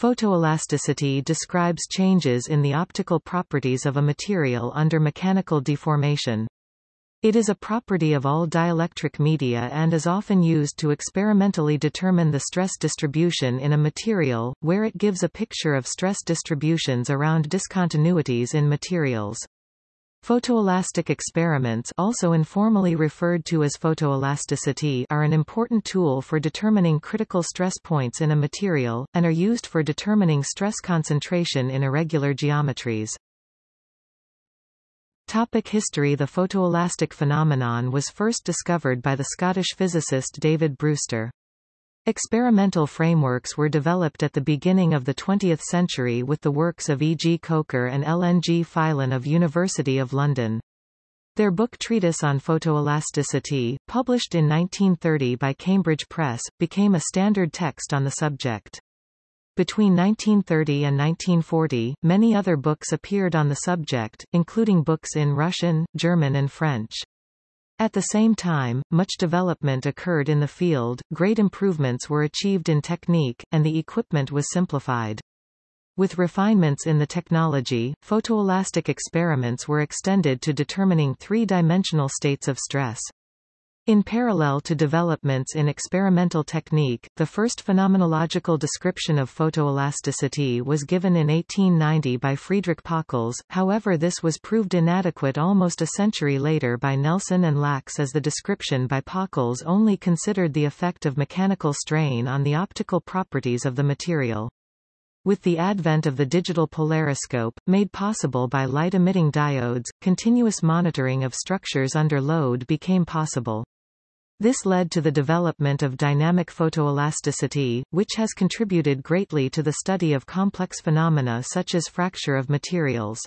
Photoelasticity describes changes in the optical properties of a material under mechanical deformation. It is a property of all dielectric media and is often used to experimentally determine the stress distribution in a material, where it gives a picture of stress distributions around discontinuities in materials. Photoelastic experiments also informally referred to as photoelasticity are an important tool for determining critical stress points in a material, and are used for determining stress concentration in irregular geometries. Topic history The photoelastic phenomenon was first discovered by the Scottish physicist David Brewster. Experimental frameworks were developed at the beginning of the 20th century with the works of E. G. Coker and L. N. G. Filon of University of London. Their book Treatise on Photoelasticity, published in 1930 by Cambridge Press, became a standard text on the subject. Between 1930 and 1940, many other books appeared on the subject, including books in Russian, German and French. At the same time, much development occurred in the field, great improvements were achieved in technique, and the equipment was simplified. With refinements in the technology, photoelastic experiments were extended to determining three-dimensional states of stress. In parallel to developments in experimental technique, the first phenomenological description of photoelasticity was given in 1890 by Friedrich Pockels, however this was proved inadequate almost a century later by Nelson and Lax as the description by Pockels only considered the effect of mechanical strain on the optical properties of the material. With the advent of the digital polariscope, made possible by light-emitting diodes, continuous monitoring of structures under load became possible. This led to the development of dynamic photoelasticity, which has contributed greatly to the study of complex phenomena such as fracture of materials.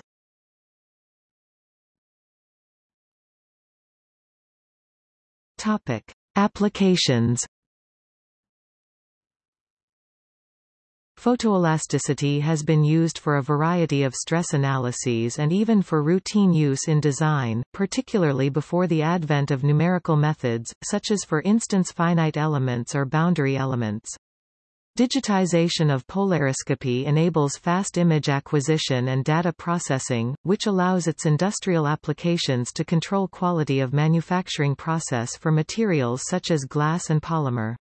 Topic. Applications Photoelasticity has been used for a variety of stress analyses and even for routine use in design, particularly before the advent of numerical methods, such as for instance finite elements or boundary elements. Digitization of polariscopy enables fast image acquisition and data processing, which allows its industrial applications to control quality of manufacturing process for materials such as glass and polymer.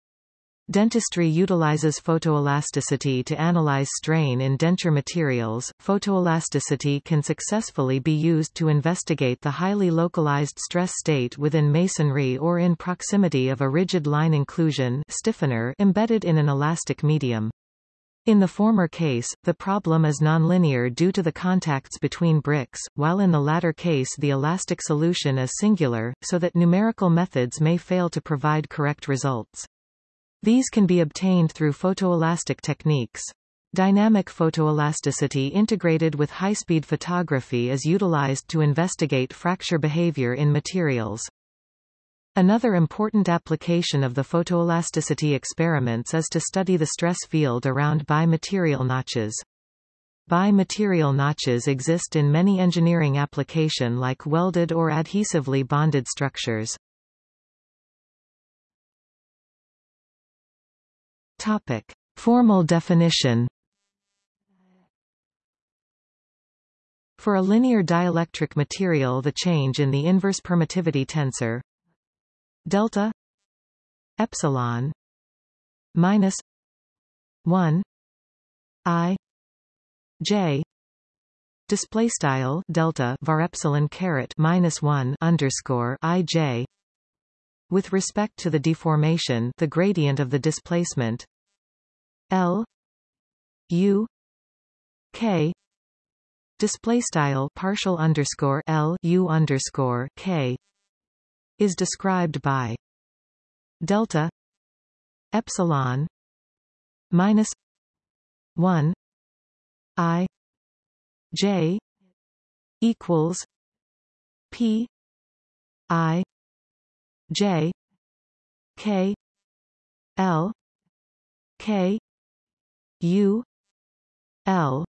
Dentistry utilizes photoelasticity to analyze strain in denture materials. Photoelasticity can successfully be used to investigate the highly localized stress state within masonry or in proximity of a rigid line inclusion stiffener embedded in an elastic medium. In the former case, the problem is nonlinear due to the contacts between bricks, while in the latter case the elastic solution is singular, so that numerical methods may fail to provide correct results. These can be obtained through photoelastic techniques. Dynamic photoelasticity integrated with high-speed photography is utilized to investigate fracture behavior in materials. Another important application of the photoelasticity experiments is to study the stress field around bi-material notches. Bi-material notches exist in many engineering application like welded or adhesively bonded structures. Topic. Formal definition For a linear dielectric material the change in the inverse permittivity tensor delta epsilon minus 1 i j display style delta var epsilon caret minus 1 underscore i j with respect to the deformation the gradient of the displacement L U K display style partial underscore L U underscore K is described by delta epsilon minus 1 I J equals P I J K L K U L.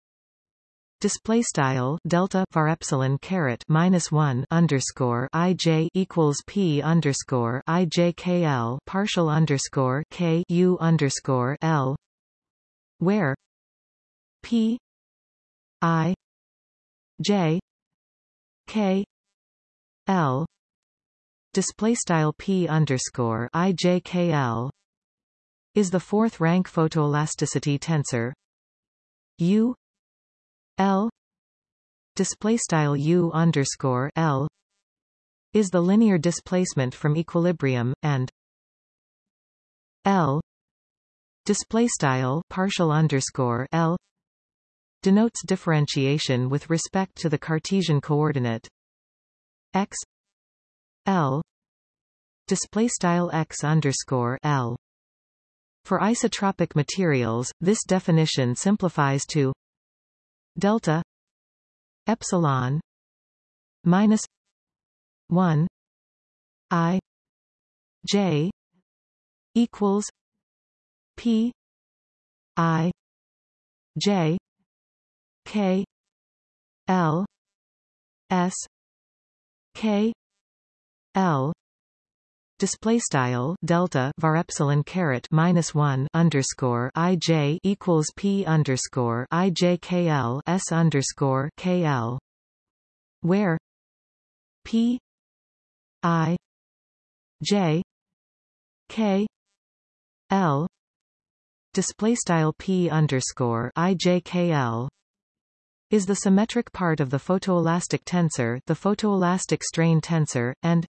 Display style delta var epsilon caret minus 1 underscore ij equals p underscore ijkl partial underscore k u underscore l. Where P I J K L display style P underscore I J K L is the fourth rank photoelasticity tensor. U L display style U underscore L is the linear displacement from equilibrium and L display style partial underscore L denotes differentiation with respect to the Cartesian coordinate. X L. Display style x underscore L. For isotropic materials this definition simplifies to delta epsilon minus 1 i j equals p i j k l s k l. Display style delta var epsilon caret minus 1 underscore ij equals p underscore ijkl s underscore kl where p i j k l. Display style p underscore ijkl is the symmetric part of the photoelastic tensor the photoelastic strain tensor and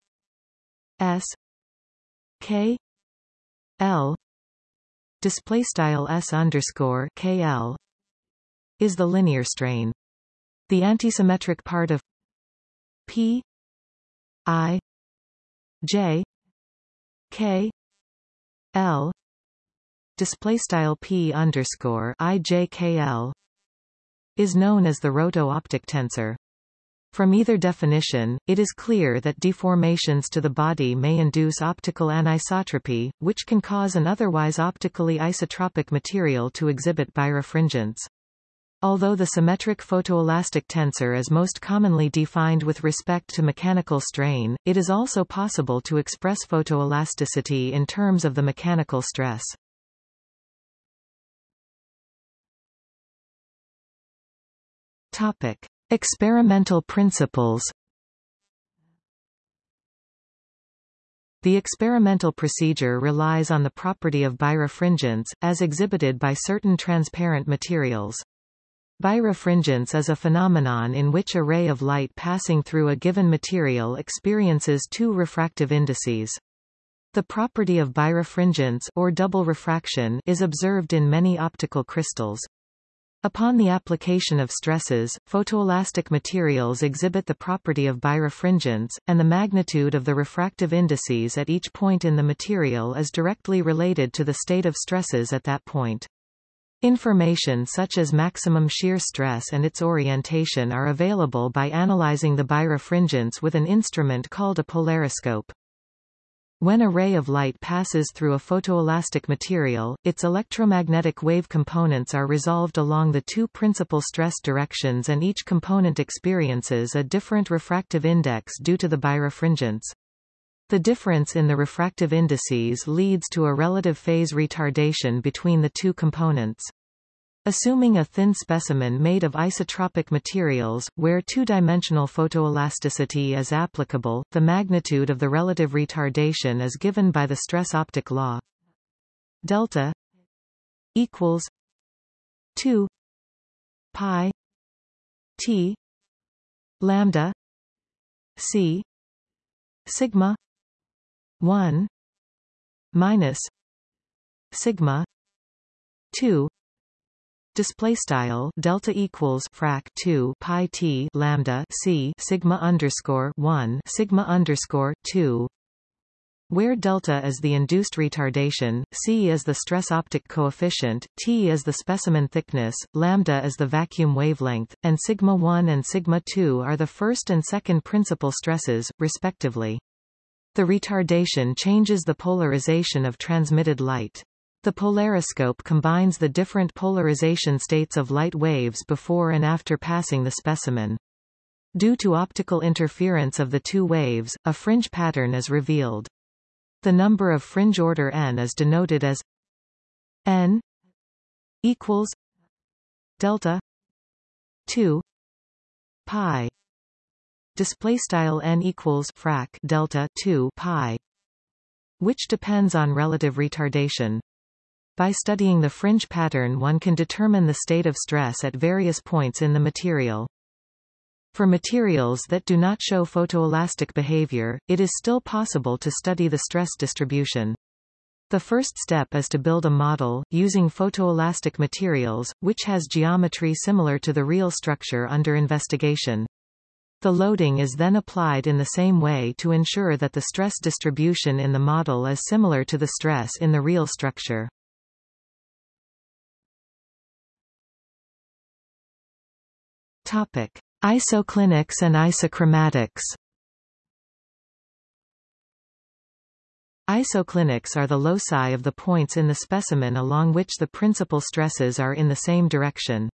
s k l display style s underscore kl is the linear strain the antisymmetric part of p i j k l display style p underscore ijkl is known as the roto-optic tensor. From either definition, it is clear that deformations to the body may induce optical anisotropy, which can cause an otherwise optically isotropic material to exhibit birefringence. Although the symmetric photoelastic tensor is most commonly defined with respect to mechanical strain, it is also possible to express photoelasticity in terms of the mechanical stress. Topic: Experimental principles. The experimental procedure relies on the property of birefringence, as exhibited by certain transparent materials. Birefringence is a phenomenon in which a ray of light passing through a given material experiences two refractive indices. The property of birefringence or double refraction is observed in many optical crystals. Upon the application of stresses, photoelastic materials exhibit the property of birefringence, and the magnitude of the refractive indices at each point in the material is directly related to the state of stresses at that point. Information such as maximum shear stress and its orientation are available by analyzing the birefringence with an instrument called a polariscope. When a ray of light passes through a photoelastic material, its electromagnetic wave components are resolved along the two principal stress directions and each component experiences a different refractive index due to the birefringence. The difference in the refractive indices leads to a relative phase retardation between the two components. Assuming a thin specimen made of isotropic materials, where two-dimensional photoelasticity is applicable, the magnitude of the relative retardation is given by the stress optic law. Delta equals 2 pi t lambda c sigma 1 minus sigma 2 display style delta equals frac 2 pi t lambda c sigma underscore 1 sigma underscore 2 where delta is the induced retardation, c is the stress optic coefficient, t is the specimen thickness, lambda is the vacuum wavelength, and sigma 1 and sigma 2 are the first and second principal stresses, respectively. The retardation changes the polarization of transmitted light. The polariscope combines the different polarization states of light waves before and after passing the specimen. Due to optical interference of the two waves, a fringe pattern is revealed. The number of fringe order n is denoted as n equals delta 2 pi display style n equals frac delta 2 pi which depends on relative retardation by studying the fringe pattern one can determine the state of stress at various points in the material for materials that do not show photoelastic behavior, it is still possible to study the stress distribution. The first step is to build a model, using photoelastic materials, which has geometry similar to the real structure under investigation. The loading is then applied in the same way to ensure that the stress distribution in the model is similar to the stress in the real structure. Topic. Isoclinics and isochromatics Isoclinics are the loci of the points in the specimen along which the principal stresses are in the same direction.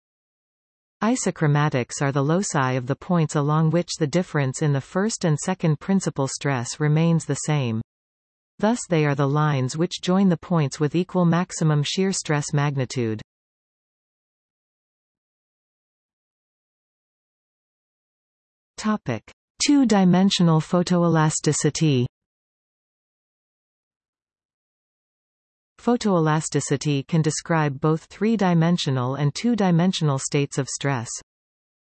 Isochromatics are the loci of the points along which the difference in the first and second principal stress remains the same. Thus they are the lines which join the points with equal maximum shear stress magnitude. Topic: Two-dimensional photoelasticity. Photoelasticity can describe both three-dimensional and two-dimensional states of stress.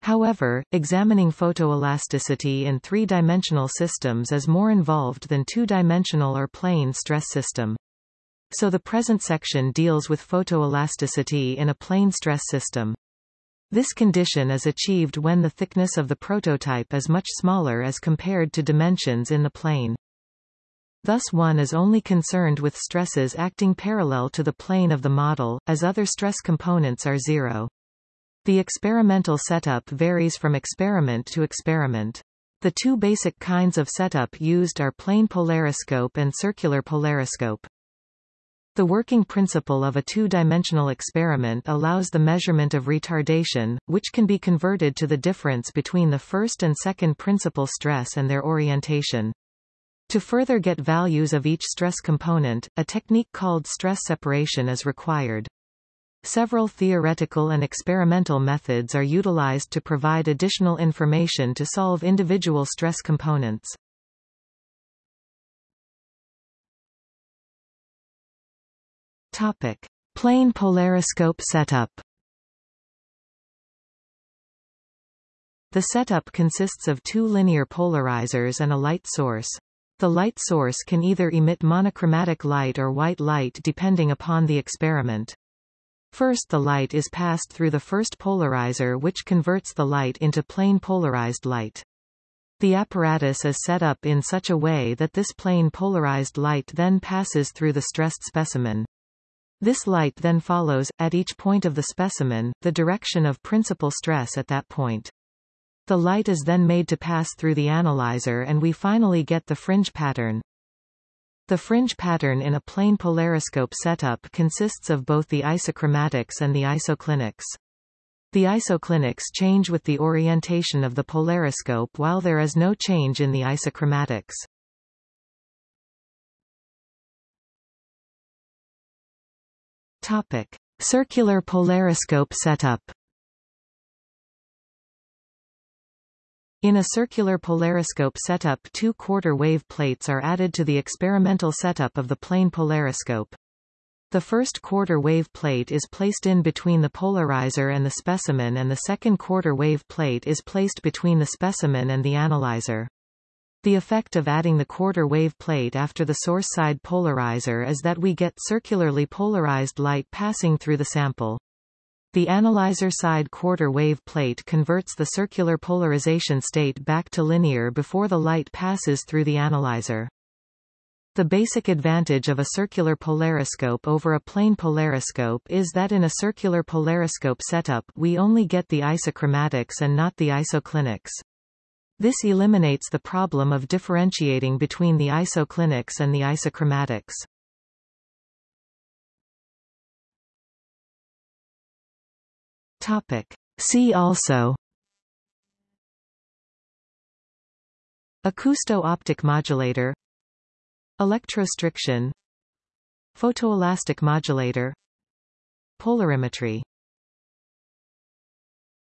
However, examining photoelasticity in three-dimensional systems is more involved than two-dimensional or plane stress system. So the present section deals with photoelasticity in a plane stress system. This condition is achieved when the thickness of the prototype is much smaller as compared to dimensions in the plane. Thus one is only concerned with stresses acting parallel to the plane of the model, as other stress components are zero. The experimental setup varies from experiment to experiment. The two basic kinds of setup used are plane polariscope and circular polariscope. The working principle of a two-dimensional experiment allows the measurement of retardation, which can be converted to the difference between the first and second principal stress and their orientation. To further get values of each stress component, a technique called stress separation is required. Several theoretical and experimental methods are utilized to provide additional information to solve individual stress components. Topic: Plane polariscope setup. The setup consists of two linear polarizers and a light source. The light source can either emit monochromatic light or white light depending upon the experiment. First the light is passed through the first polarizer which converts the light into plane polarized light. The apparatus is set up in such a way that this plane polarized light then passes through the stressed specimen. This light then follows, at each point of the specimen, the direction of principal stress at that point. The light is then made to pass through the analyzer and we finally get the fringe pattern. The fringe pattern in a plane polariscope setup consists of both the isochromatics and the isoclinics. The isoclinics change with the orientation of the polariscope while there is no change in the isochromatics. Topic: Circular polariscope setup. In a circular polariscope setup two quarter wave plates are added to the experimental setup of the plane polariscope. The first quarter wave plate is placed in between the polarizer and the specimen and the second quarter wave plate is placed between the specimen and the analyzer. The effect of adding the quarter wave plate after the source side polarizer is that we get circularly polarized light passing through the sample. The analyzer side quarter wave plate converts the circular polarization state back to linear before the light passes through the analyzer. The basic advantage of a circular polariscope over a plane polariscope is that in a circular polariscope setup we only get the isochromatics and not the isoclinics. This eliminates the problem of differentiating between the isoclinics and the isochromatics. See also Acousto-optic modulator Electrostriction Photoelastic modulator Polarimetry